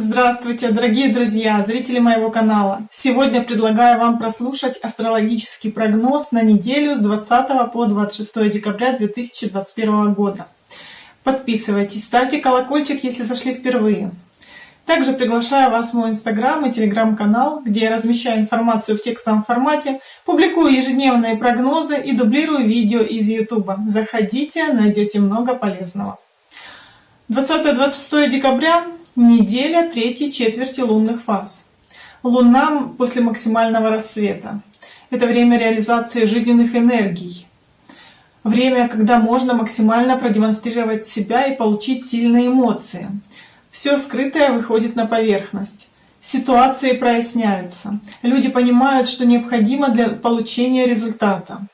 Здравствуйте, дорогие друзья, зрители моего канала! Сегодня предлагаю вам прослушать астрологический прогноз на неделю с 20 по 26 декабря 2021 года. Подписывайтесь, ставьте колокольчик, если зашли впервые. Также приглашаю вас в мой инстаграм и телеграм-канал, где я размещаю информацию в текстовом формате, публикую ежедневные прогнозы и дублирую видео из ютуба. Заходите, найдете много полезного. 20-26 декабря – неделя третьей четверти лунных фаз. Луна после максимального рассвета. Это время реализации жизненных энергий. Время, когда можно максимально продемонстрировать себя и получить сильные эмоции. Все скрытое выходит на поверхность. Ситуации проясняются. Люди понимают, что необходимо для получения результата.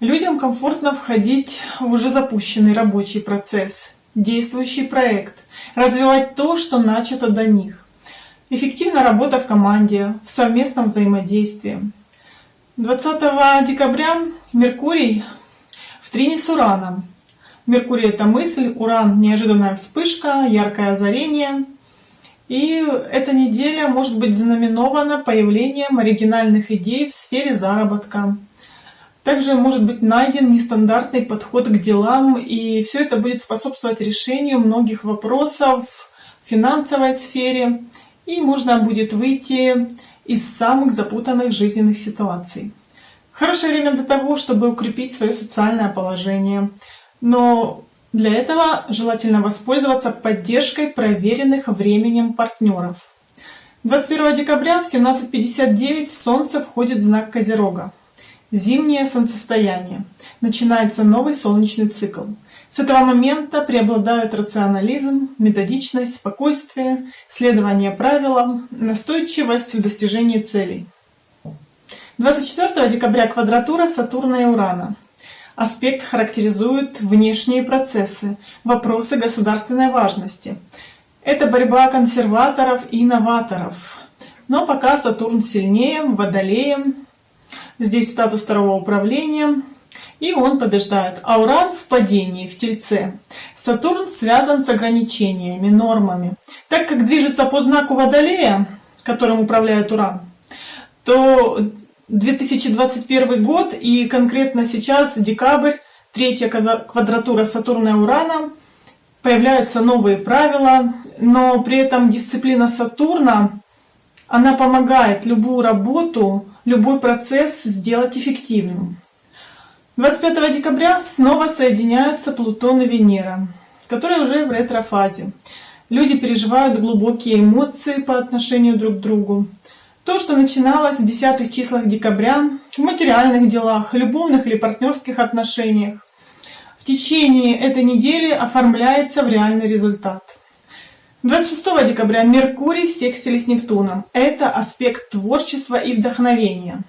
Людям комфортно входить в уже запущенный рабочий процесс, действующий проект, развивать то, что начато до них. Эффективная работа в команде, в совместном взаимодействии. 20 декабря Меркурий в трине с Ураном. Меркурий — это мысль, Уран — неожиданная вспышка, яркое озарение. И эта неделя может быть знаменована появлением оригинальных идей в сфере заработка, также может быть найден нестандартный подход к делам, и все это будет способствовать решению многих вопросов в финансовой сфере, и можно будет выйти из самых запутанных жизненных ситуаций. Хорошее время для того, чтобы укрепить свое социальное положение, но для этого желательно воспользоваться поддержкой проверенных временем партнеров. 21 декабря в 17.59 Солнце входит в знак Козерога. Зимнее солнцестояние. Начинается новый солнечный цикл. С этого момента преобладают рационализм, методичность, спокойствие, следование правилам, настойчивость в достижении целей. 24 декабря квадратура Сатурна и Урана. Аспект характеризует внешние процессы, вопросы государственной важности. Это борьба консерваторов и новаторов. Но пока Сатурн сильнее, Водолеем, Здесь статус второго управления. И он побеждает. Уран в падении, в Тельце. Сатурн связан с ограничениями, нормами. Так как движется по знаку Водолея, которым управляет Уран, то 2021 год и конкретно сейчас, декабрь, третья квадратура Сатурна и Урана, появляются новые правила, но при этом дисциплина Сатурна, она помогает любую работу любой процесс сделать эффективным. 25 декабря снова соединяются Плутон и Венера, которые уже в ретрофазе. Люди переживают глубокие эмоции по отношению друг к другу. То, что начиналось в десятых числах декабря, в материальных делах, любовных или партнерских отношениях, в течение этой недели оформляется в реальный результат. 26 декабря Меркурий в секстиле с Нептуном. Это аспект творчества и вдохновения.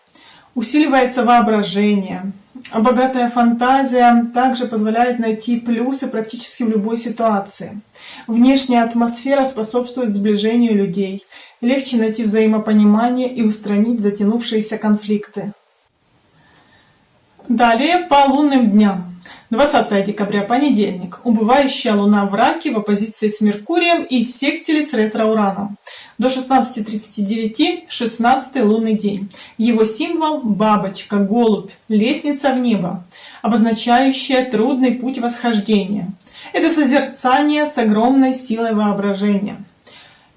Усиливается воображение. Богатая фантазия также позволяет найти плюсы практически в любой ситуации. Внешняя атмосфера способствует сближению людей. Легче найти взаимопонимание и устранить затянувшиеся конфликты. Далее по лунным дням. 20 декабря, понедельник. Убывающая Луна в Раке в оппозиции с Меркурием и секстиле с ретро-ураном. До 16.39 16 лунный день. Его символ – бабочка, голубь, лестница в небо, обозначающая трудный путь восхождения. Это созерцание с огромной силой воображения.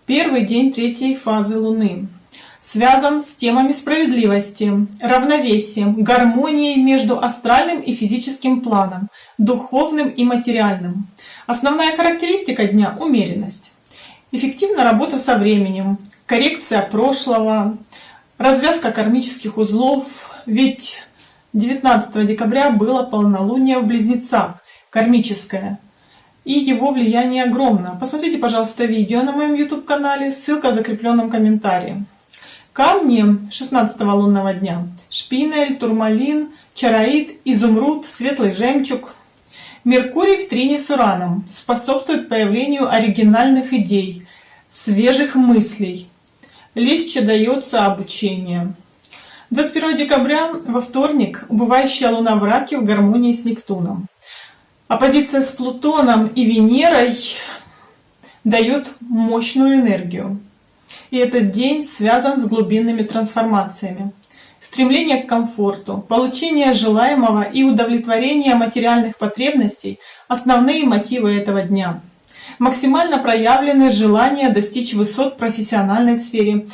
Первый день третьей фазы Луны связан с темами справедливости, равновесием, гармонией между астральным и физическим планом, духовным и материальным. Основная характеристика дня – умеренность. Эффективная работа со временем, коррекция прошлого, развязка кармических узлов, ведь 19 декабря было полнолуние в Близнецах, кармическое, и его влияние огромно. Посмотрите, пожалуйста, видео на моем YouTube-канале, ссылка в закрепленном комментарии. Камни 16 лунного дня. Шпинель, турмалин, чароид, изумруд, светлый жемчуг. Меркурий в трине с Ураном способствует появлению оригинальных идей, свежих мыслей. Легче дается обучение. 21 декабря во вторник убывающая Луна в Раке в гармонии с Нептуном. Оппозиция с Плутоном и Венерой дает мощную энергию. И этот день связан с глубинными трансформациями. Стремление к комфорту, получение желаемого и удовлетворение материальных потребностей – основные мотивы этого дня. Максимально проявлены желания достичь высот в профессиональной сфере.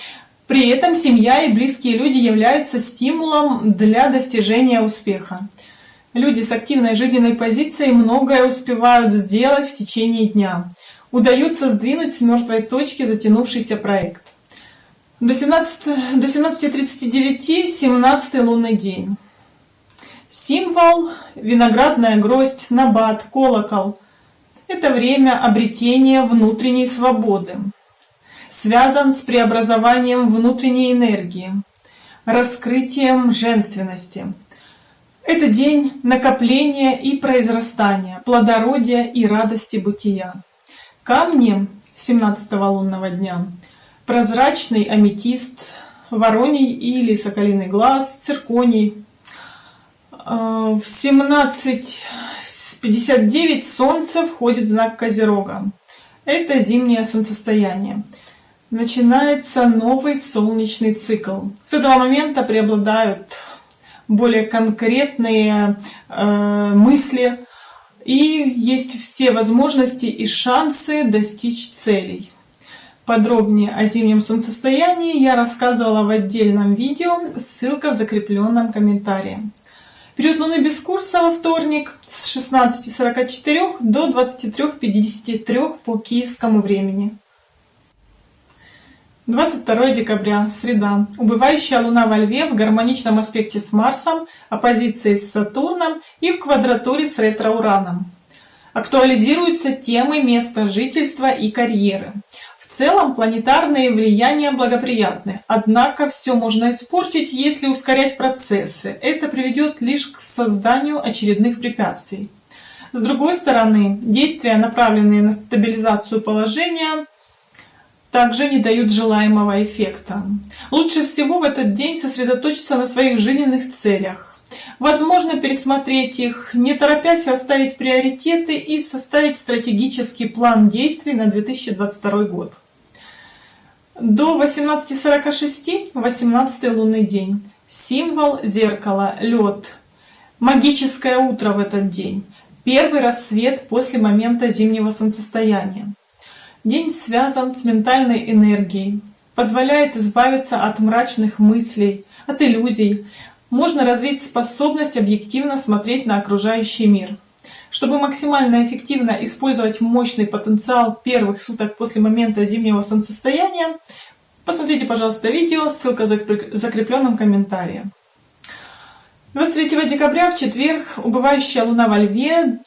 При этом семья и близкие люди являются стимулом для достижения успеха. Люди с активной жизненной позицией многое успевают сделать в течение дня. Удается сдвинуть с мертвой точки затянувшийся проект. До 17.39 до 17, 17 лунный день. Символ – виноградная гроздь, набат, колокол. Это время обретения внутренней свободы. Связан с преобразованием внутренней энергии, раскрытием женственности. Это день накопления и произрастания, плодородия и радости бытия. Камни 17 лунного дня – прозрачный аметист, вороний или соколиный глаз, цирконий. А, в 17.59 Солнце входит в знак Козерога. Это зимнее солнцестояние. Начинается новый солнечный цикл. С этого момента преобладают более конкретные э, мысли и есть все возможности и шансы достичь целей. Подробнее о зимнем солнцестоянии я рассказывала в отдельном видео, ссылка в закрепленном комментарии. Период Луны без курса во вторник с 16.44 до 23.53 по киевскому времени. 22 декабря, среда. Убывающая Луна во Льве в гармоничном аспекте с Марсом, оппозицией с Сатурном и в квадратуре с ретро-Ураном. Актуализируются темы места жительства и карьеры. В целом планетарные влияния благоприятны, однако все можно испортить, если ускорять процессы. Это приведет лишь к созданию очередных препятствий. С другой стороны, действия, направленные на стабилизацию положения, также не дают желаемого эффекта. Лучше всего в этот день сосредоточиться на своих жизненных целях. Возможно пересмотреть их, не торопясь расставить приоритеты и составить стратегический план действий на 2022 год. До 18.46 18 лунный день. Символ зеркала, лед. Магическое утро в этот день. Первый рассвет после момента зимнего солнцестояния. День связан с ментальной энергией, позволяет избавиться от мрачных мыслей, от иллюзий. Можно развить способность объективно смотреть на окружающий мир. Чтобы максимально эффективно использовать мощный потенциал первых суток после момента зимнего солнцестояния, посмотрите, пожалуйста, видео, ссылка в закрепленном комментарии. 23 декабря в четверг убывающая луна во льве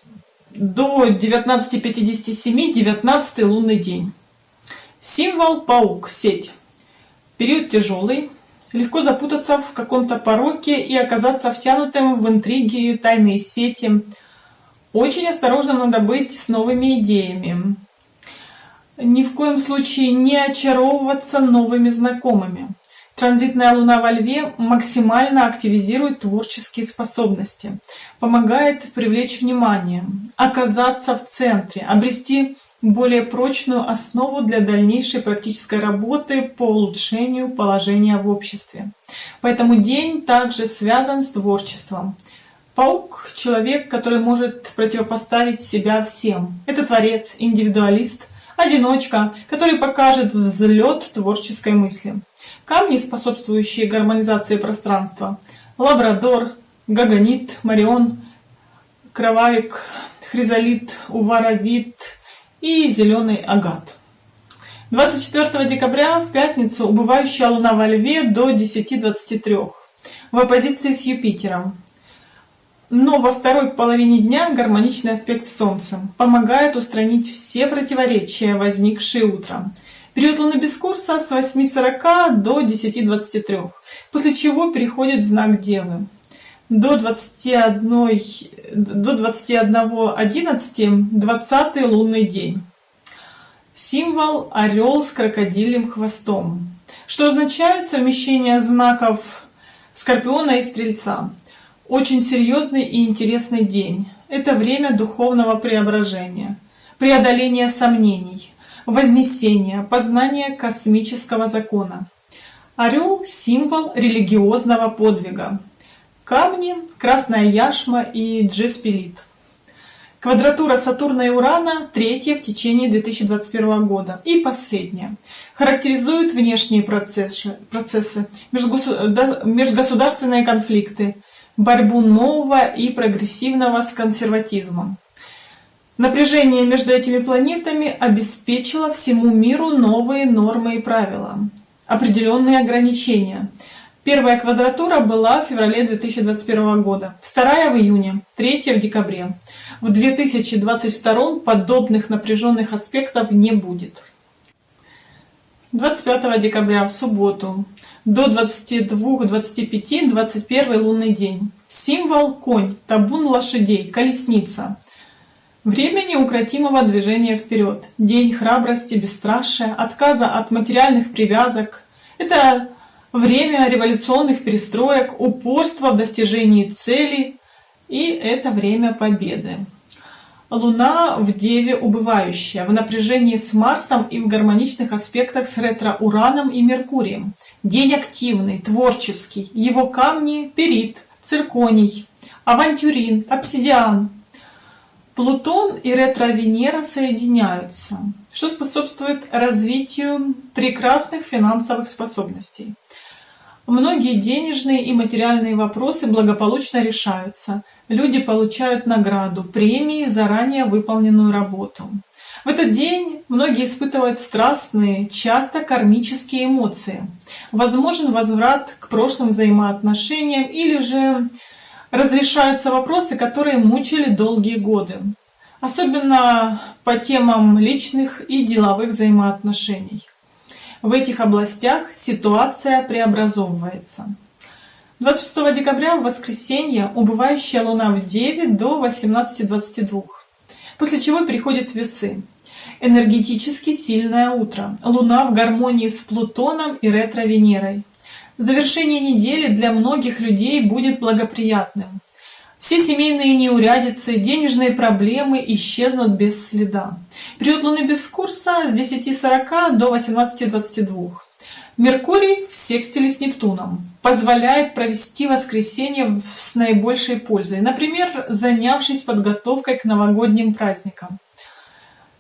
до 19.57 19 лунный день. Символ паук, сеть. Период тяжелый, легко запутаться в каком-то пороке и оказаться втянутым в интриги, тайные сети, очень осторожно надо быть с новыми идеями. Ни в коем случае не очаровываться новыми знакомыми. Транзитная луна во льве максимально активизирует творческие способности, помогает привлечь внимание, оказаться в центре, обрести более прочную основу для дальнейшей практической работы по улучшению положения в обществе. Поэтому день также связан с творчеством. Паук — человек, который может противопоставить себя всем. Это творец, индивидуалист, одиночка, который покажет взлет творческой мысли. Камни, способствующие гармонизации пространства. Лабрадор, гагонит, марион, кровавик, хризолит, уваровит и зеленый агат. 24 декабря в пятницу убывающая луна во льве до 10.23 в оппозиции с Юпитером. Но во второй половине дня гармоничный аспект с Солнцем помогает устранить все противоречия, возникшие утром. Период без курса с 8.40 до 10.23, после чего переходит в знак Девы. До 21, до 21.11 20 лунный день. Символ орел с крокодилем хвостом, что означает совмещение знаков Скорпиона и Стрельца. Очень серьезный и интересный день. Это время духовного преображения, преодоления сомнений, вознесение, познание космического закона. Орел – символ религиозного подвига. Камни – красная яшма и джеспилит. Квадратура Сатурна и Урана третья в течение 2021 года. И последняя. Характеризует внешние процессы, процессы межгосударственные конфликты, борьбу нового и прогрессивного с консерватизмом. Напряжение между этими планетами обеспечило всему миру новые нормы и правила, определенные ограничения – Первая квадратура была в феврале 2021 года, вторая в июне, третья в декабре. В 2022 подобных напряженных аспектов не будет. 25 декабря в субботу до 22-25 21 лунный день. Символ конь, табун лошадей, колесница. Время неукротимого движения вперед. День храбрости, бесстрашия, отказа от материальных привязок. Это время революционных перестроек, упорства в достижении целей, и это время победы. Луна в Деве убывающая, в напряжении с Марсом и в гармоничных аспектах с ретро-Ураном и Меркурием. День активный, творческий. Его камни – перит, цирконий, авантюрин, обсидиан. Плутон и ретро-Венера соединяются, что способствует развитию прекрасных финансовых способностей. Многие денежные и материальные вопросы благополучно решаются. Люди получают награду, премии за ранее выполненную работу. В этот день многие испытывают страстные, часто кармические эмоции. Возможен возврат к прошлым взаимоотношениям или же разрешаются вопросы, которые мучили долгие годы. Особенно по темам личных и деловых взаимоотношений. В этих областях ситуация преобразовывается. 26 декабря в воскресенье убывающая Луна в Деве до 18.22, после чего переходит Весы. Энергетически сильное утро. Луна в гармонии с Плутоном и ретро-Венерой. Завершение недели для многих людей будет благоприятным. Все семейные неурядицы, денежные проблемы исчезнут без следа. Период Луны без курса с 10.40 до 18.22. Меркурий в секстиле с Нептуном позволяет провести воскресенье с наибольшей пользой, например, занявшись подготовкой к новогодним праздникам.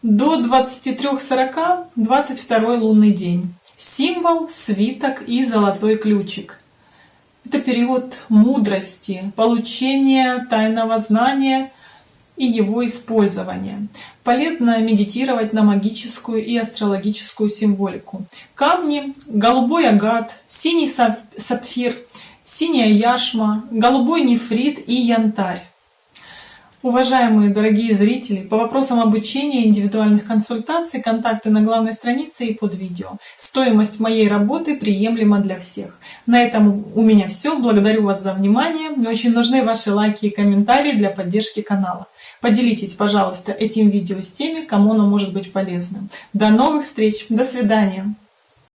До 23.40 22 лунный день. Символ, свиток и золотой ключик – это период мудрости, получения тайного знания и его использования. Полезно медитировать на магическую и астрологическую символику. Камни, голубой агат, синий сапфир, синяя яшма, голубой нефрит и янтарь. Уважаемые дорогие зрители, по вопросам обучения индивидуальных консультаций, контакты на главной странице и под видео. Стоимость моей работы приемлема для всех. На этом у меня все. Благодарю вас за внимание. Мне очень нужны ваши лайки и комментарии для поддержки канала. Поделитесь, пожалуйста, этим видео с теми, кому оно может быть полезным. До новых встреч. До свидания.